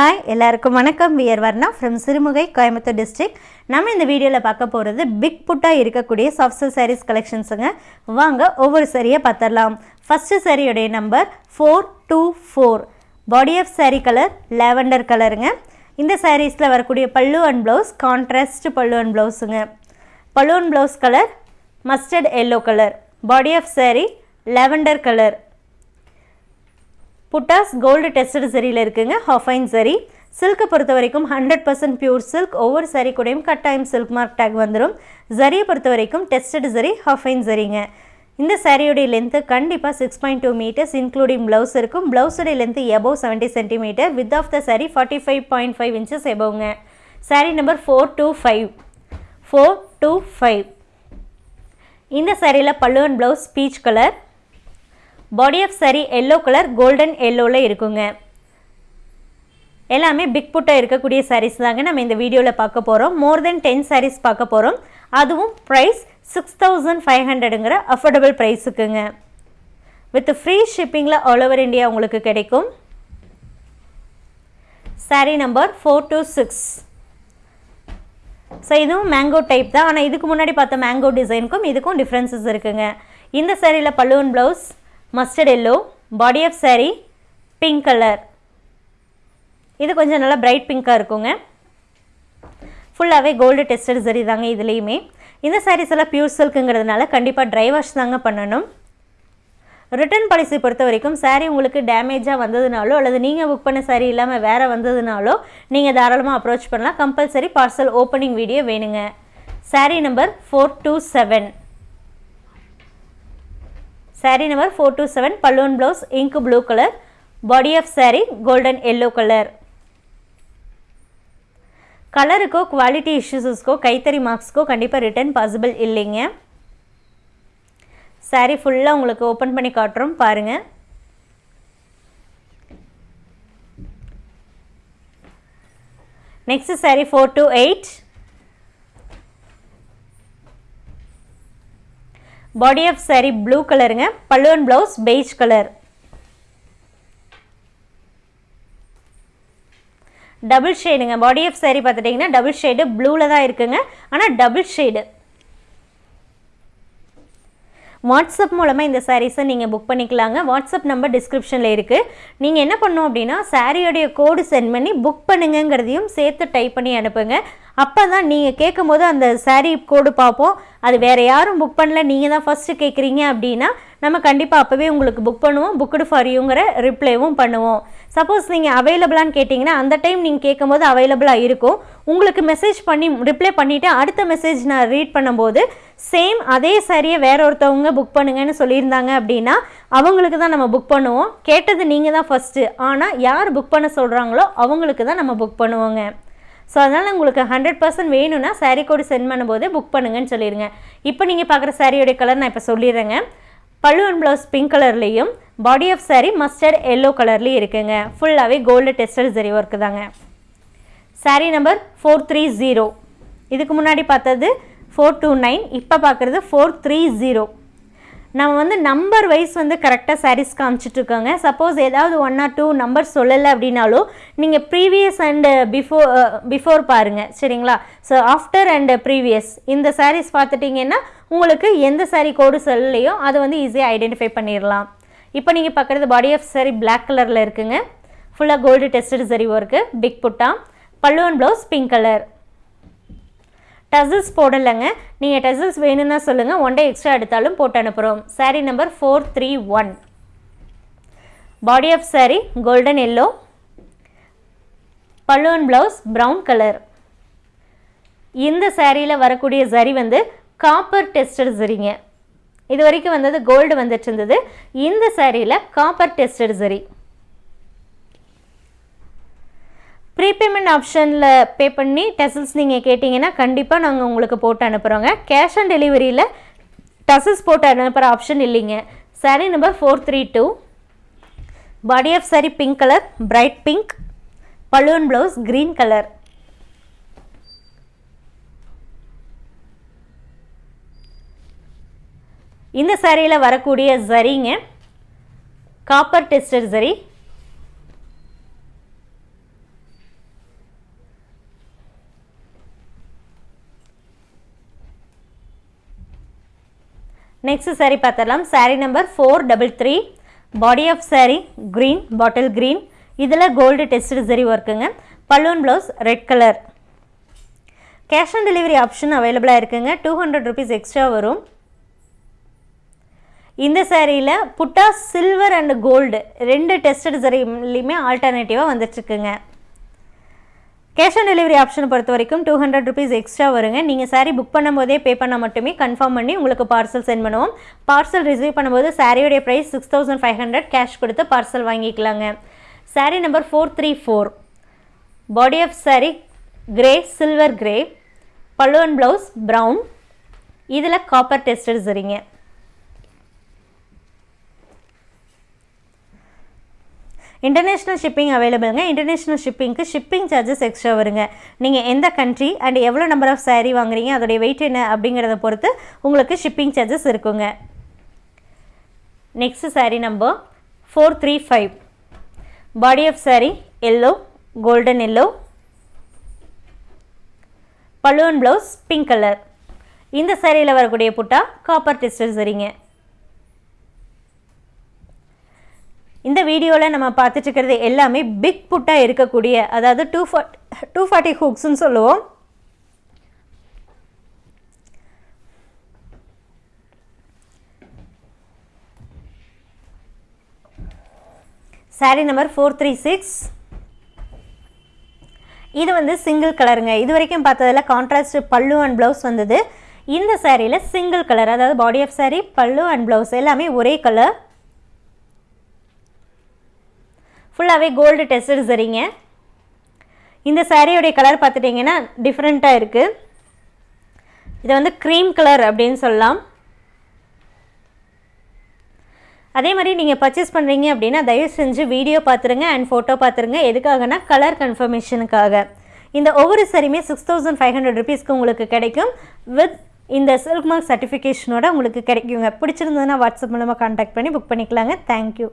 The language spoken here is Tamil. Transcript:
ஹாய் எல்லாருக்கும் வணக்கம். We're Varna from Sirumugai Coimbatore district நம்ம இந்த வீடியோவில் பார்க்க போகிறது பிக் புட்டாக இருக்கக்கூடிய சாஃப்ட்வேர் சாரீஸ் கலெக்ஷன்ஸுங்க வாங்க ஒவ்வொரு சரியை பார்த்துடலாம். ஃபஸ்ட்டு சாரியுடைய number four two four body of sari colour lavender கலருங்க இந்த சாரீஸில் வரக்கூடிய pallu and blouse contrast pallu and ப்ளவுஸுங்க pallu and blouse colour mustard yellow colour body of sari lavender colour buttas gold tested சரியில் இருக்குங்க. ஹாஃபைன் சரி சில்க்கை பொறுத்த வரைக்கும் ஹண்ட்ரட் பர்சன்ட் பியூர் சில்க் ஒவ்வொரு சரி கூடயும் கட்டாயம் சில்க் மார்க் டேக் வந்துடும் ஜரியை பொறுத்த வரைக்கும் டெஸ்டட் சரி ஹாஃபைன் சரிங்க இந்த சாரியோடைய லென்த்து கண்டிப்பாக six point two metres including blouse இருக்கும். ப்ளவுஸோடைய length above seventy centimetre width of the sari forty five point five inches எபோவுங்க sari number four two five four two five இந்த சாரியில் பல்லுவன் blouse peach colour body of sari yellow colour golden எல்லோவில் இருக்குங்க. எல்லாமே பிக் புட்டாக இருக்கக்கூடிய சாரீஸ் தாங்க நம்ம இந்த வீடியோவில் பார்க்க போகிறோம் மோர் தென் டென் சாரீஸ் பார்க்க போகிறோம் அதுவும் ப்ரைஸ் சிக்ஸ் தௌசண்ட் ஃபைவ் ஹண்ட்ரடுங்கிற அஃபோர்டபுள் ப்ரைஸுக்குங்க வித் ஃப்ரீ ஷிப்பிங்கில் ஆல் ஓவர் இந்தியா உங்களுக்கு கிடைக்கும். Sari number four two six so இதுவும் மேங்கோ டைப் தான். ஆனால் இதுக்கு முன்னாடி பார்த்த மேங்கோ டிசைனுக்கும் இதுக்கும் டிஃப்ரென்சஸ் இருக்குங்க. இந்த சாரியில் பல்லுவன் blouse mustard yellow body of saree pink colour இது கொஞ்சம் நல்லா பிரைட் பிங்க்காக இருக்குங்க. ஃபுல்லாகவே கோல்டு டெஸ்டட் சரி தாங்க இதுலேயுமே. இந்த சாரீஸ் எல்லாம் பியூர் சில்க்குங்கிறதுனால கண்டிப்பாக ட்ரை வாஷ் தாங்க பண்ணணும். ரிட்டர்ன் பாலிசி பொறுத்த வரைக்கும் சாரீ உங்களுக்கு டேமேஜாக வந்ததுனாலோ அல்லது நீங்கள் புக் பண்ண சாரீ இல்லாமல் வேறு வந்ததுனாலோ நீங்கள் தாராளமாக அப்ரோச் பண்ணலாம். கம்பல்சரி பார்சல் ஓப்பனிங் வீடியோ வேணுங்க. Sari number four two seven saree number four two seven balloon blouse ink blue colour body of saree golden yellow colour கலருக்கோ quality இஷ்யூஸஸ்க்கோ கைத்தறி மார்க்ஸ்க்கோ கண்டிப்பாக ரிட்டர்ன் பாசிபிள் இல்லைங்க saree ஃபுல்லாக உங்களுக்கு ஓப்பன் பண்ணி காட்டுறோம் பாருங்கள் next saree four two eight body of saree blue கலருங்க பல்லுவன் ப்ளவுஸ் பெய்ஜ் கலர் டபுள் ஷேடுங்க பாடி ஆஃப் saree பார்த்துட்டிங்கன்னா டபுள் ஷேடு ப்ளூவில் தான் இருக்குங்க. ஆனால் டபுள் ஷேடு வாட்ஸ்அப் மூலமாக இந்த சாரீஸை நீங்கள் புக் பண்ணிக்கலாங்க. வாட்ஸ்அப் நம்பர் டிஸ்கிரிப்ஷனில் இருக்குது நீங்கள் என்ன பண்ணணும் அப்படின்னா சாரியோடைய கோடு சென்ட் பண்ணி புக் பண்ணுங்கங்கிறதையும் சேர்த்து டைப் பண்ணி அனுப்புங்க. அப்போ தான் நீங்கள் கேட்கும்போது அந்த சாரீ கோடு பார்ப்போம் அது வேறு யாரும் புக் பண்ணல. நீங்கள் தான் ஃபஸ்ட்டு கேட்குறீங்க அப்படின்னா நம்ம கண்டிப்பாக அப்போவே உங்களுக்கு புக் பண்ணுவோம். புக்குடு ஃபார் யூங்கிற ரிப்ளைவும் பண்ணுவோம். சப்போஸ் நீங்கள் அவைலபிளான்னு கேட்டிங்கன்னா அந்த டைம் நீங்கள் கேட்கும்போது அவைலபிளாக இருக்கும். உங்களுக்கு மெசேஜ் பண்ணி ரிப்ளை பண்ணிவிட்டு அடுத்த மெசேஜ் நான் ரீட் பண்ணும்போது சேம் அதே சாரியை வேற ஒருத்தவங்க புக் பண்ணுங்கன்னு சொல்லியிருந்தாங்க அப்படின்னா அவங்களுக்கு தான் நம்ம புக் பண்ணுவோம். கேட்டது நீங்கள் தான் ஃபஸ்ட்டு ஆனால் யார் புக் பண்ண சொல்கிறாங்களோ அவங்களுக்கு தான் நம்ம புக் பண்ணுவோங்க. ஸோ அதனால் உங்களுக்கு ஹண்ட்ரட் பர்சன்ட் வேணும்னா சாரீ கோடு சென்ட் பண்ணும்போது புக் பண்ணுங்கன்னு சொல்லிடுங்க இப்போ நீங்கள் பார்க்குற சாரியோடைய கலர் நான் இப்போ சொல்லிடுறேங்க. பல்லு அண்ட் ப்ளவுஸ் பிங்க் கலர்லேயும் body of sari mustard yellow கலர்லேயும் இருக்குங்க. ஃபுல்லாகவே கோல்டு டெஸ்டல் சரி ஒர்க்கு தாங்க. Sari number four three zero இதுக்கு முன்னாடி பார்த்தது ஃபோர் டூ நைன் இப்போ பார்க்குறது ஃபோர் த்ரீ ஜீரோ நம்ம வந்து நம்பர் வைஸ் வந்து கரெக்டாக சாரீஸ் காமிச்சிட்ருக்கோங்க சப்போஸ் ஏதாவது ஒன் ஆர் டூ நம்பர் சொல்லலை அப்படின்னாலும் நீங்கள் ப்ரீவியஸ் அண்டு பிஃபோர் பிஃபோர் பாருங்கள் சரிங்களா? ஸோ ஆஃப்டர் அண்ட் ப்ரீவியஸ் இந்த சாரீஸ் பார்த்துட்டிங்கன்னா உங்களுக்கு எந்த சாரீ கோடு சொல்லலையோ அதை வந்து ஈஸியாக ஐடென்டிஃபை பண்ணிடலாம். இப்போ நீங்கள் பார்க்குறது பாடி ஆஃப் சாரி பிளாக் கலரில் இருக்குங்க. ஃபுல்லாக gold tested zari work big butta. பல்லுவன் ப்ளவுஸ் பிங்க் கலர் டசில்ஸ் போடலைங்க. நீங்கள் டசில்ஸ் வேணும்னா சொல்லுங்கள் ஒன் டே எக்ஸ்ட்ரா எடுத்தாலும் போட்டு அனுப்புகிறோம் sari number four three one body of sari golden yellow பல்லுவன் ப்ளவுஸ் ப்ரௌன் கலர் இந்த சாரியில் வரக்கூடிய சரி வந்து காப்பர் டெஸ்டட் சரிங்க இது வரைக்கும் வந்தது கோல்டு வந்துட்டு இருந்தது. இந்த சாரியில் காப்பர் டெஸ்டட் சரி ப்ரீபேமெண்ட் ஆப்ஷனில் பே பண்ணி டெசல்ஸ் நீங்கள் கேட்டிங்கன்னா கண்டிப்பாக நாங்கள் உங்களுக்கு போட்டு அனுப்புகிறோங்க கேஷ் ஆன் டெலிவரியில் டசல்ஸ் போட்டு அனுப்புகிற ஆப்ஷன் இல்லைங்க. Sari number four three two body of sari pink colour bright pink balloon blouse green colour இந்த சாரியில் வரக்கூடிய சரிங்க copper tested zari next saree பார்த்துடலாம். Saree number four double three body of saree green bottle green இதில் கோல்டு டெஸ்ட் சரி ஒர்க்குங்க balloon blouse red colour cash on delivery option அவைலபிளாக இருக்குங்க. டூ ஹண்ட்ரட் ருபீஸ் எக்ஸ்ட்ரா வரும். இந்த சேரீயில் புட்டா சில்வர் அண்ட் கோல்டு ரெண்டு டெஸ்டட் சரிலையுமே ஆல்டர்னேட்டிவாக வந்துட்டுருக்குங்க. கேஷ் ஆன் டெலிவரி ஆப்ஷனை பொறுத்த வரைக்கும் டூ ஹண்ட்ரட் ருபீஸ் எக்ஸ்ட்ரா வருங்க. நீங்கள் சாரீ புக் பண்ணும்போதே பே பண்ணால் மட்டுமே கன்ஃபார்ம் பண்ணி உங்களுக்கு பார்சல் சென்ட் பண்ணுவோம். பார்சல் ரிசீவ் பண்ணும்போது சாரியோடைய price six thousand five hundred cash கொடுத்து பார்சல் வாங்கிக்கலாங்க. Sari number four three four body of sari grey silver grey pallu and blouse brown இதில் காப்பர் டெஸ்டர்ஸ் சரிங்க. இன்டர்நேஷ்னல் ஷிப்பிங் அவைலபிளுங்க இன்டர்நேஷ்னல் ஷிப்பிங்க்கு ஷிப்பிங் சார்ஜஸ் எக்ஸ்ட்ரா வருங்க. நீங்கள் எந்த கண்ட்ரி அண்ட் எவ்வளோ நம்பர் ஆஃப் சாரீ வாங்குறீங்க அதோடைய வெயிட் என்ன அப்படிங்கிறத பொறுத்து உங்களுக்கு ஷிப்பிங் சார்ஜஸ் இருக்குங்க. Next sari number four three five body of sari yellow golden yellow balloon blouse pink colour இந்த சாரியில் வரக்கூடிய புட்டா காப்பர் டெஸ்டர் சரிங்க. இந்த வீடியோவில் நம்ம பார்த்துட்ருக்கிறது எல்லாமே பிக் புட்டாக இருக்கக்கூடிய அதாவது டூ ஃபார்ட் டூ ஃபார்ட்டி ஹூக்ஸ்ன்னு சொல்லுவோம். Sari number four three six இது வந்து சிங்கிள் கலருங்க இது வரைக்கும் பார்த்ததில் கான்ட்ராஸ்ட் பல்லு அண்ட் ப்ளவுஸ் வந்தது. இந்த சாரியில் சிங்கிள் கலர் அதாவது பாடி ஆஃப் சாரீ பல்லு அண்ட் ப்ளவுஸ் எல்லாமே ஒரே கலர் ஃபுல்லாகவே கோல்டு டெஸ்டட் சரிங்க இந்த சாரியோடைய கலர் பார்த்துட்டிங்கன்னா டிஃப்ரெண்ட்டாக இருக்குது இது வந்து க்ரீம் கலர் அப்படின்னு சொல்லலாம். அதே மாதிரி நீங்கள் பர்ச்சேஸ் பண்ணுறீங்க அப்படின்னா தயவு செஞ்சு வீடியோ பார்த்துருங்க அண்ட் ஃபோட்டோ பார்த்துருங்க. எதுக்காகனா கலர் கன்ஃபர்மேஷனுக்காக இந்த ஒவ்வொரு சரியுமே சிக்ஸ் தௌசண்ட் ஃபைவ் ஹண்ட்ரட் ருபீஸ்க்கு உங்களுக்கு கிடைக்கும். வித் இந்த சில்க் மார்க் சர்டிஃபிகேஷனோட உங்களுக்கு கிடைக்குங்க. பிடிச்சிருந்ததுன்னா வாட்ஸ்அப் மூலமாக காண்டாக்ட் பண்ணி புக் பண்ணிக்கலாங்க. தேங்க்யூ